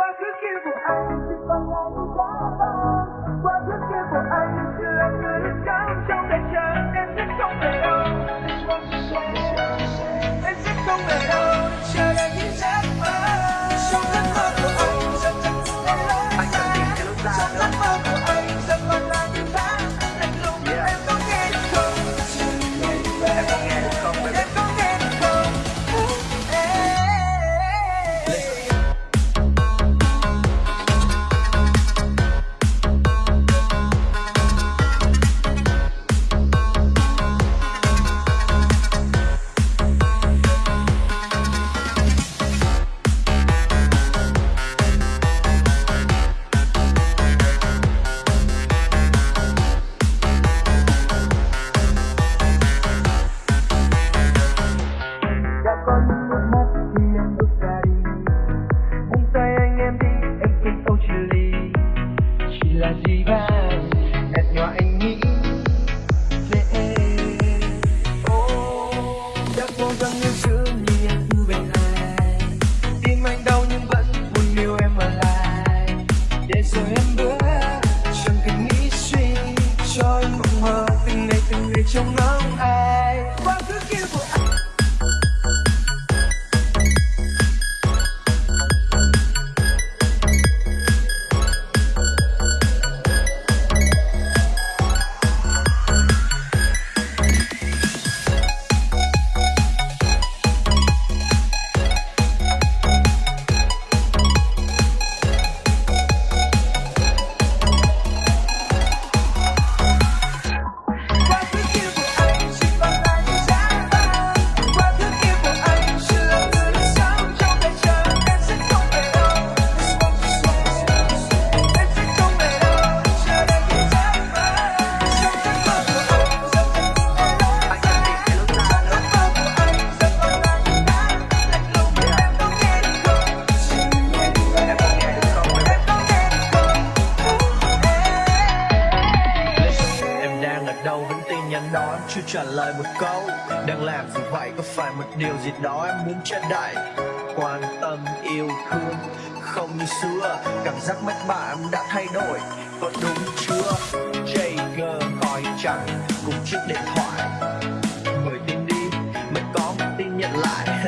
i'm looking Thank you. để rồi em bước chẳng cần nghĩ suy cho em mộng mơ từng ngày từng ngày trong mơ trả lời một câu. Đang làm gì vậy? Có phải một điều gì đó em muốn che đậy? Quan tâm, yêu thương, không như xưa. Cảm giác mất bạn đã thay đổi. Có đúng chưa? Jager gọi chẳng cùng chiếc điện thoại. Bởi tin đi. Mới có một tin nhận lại.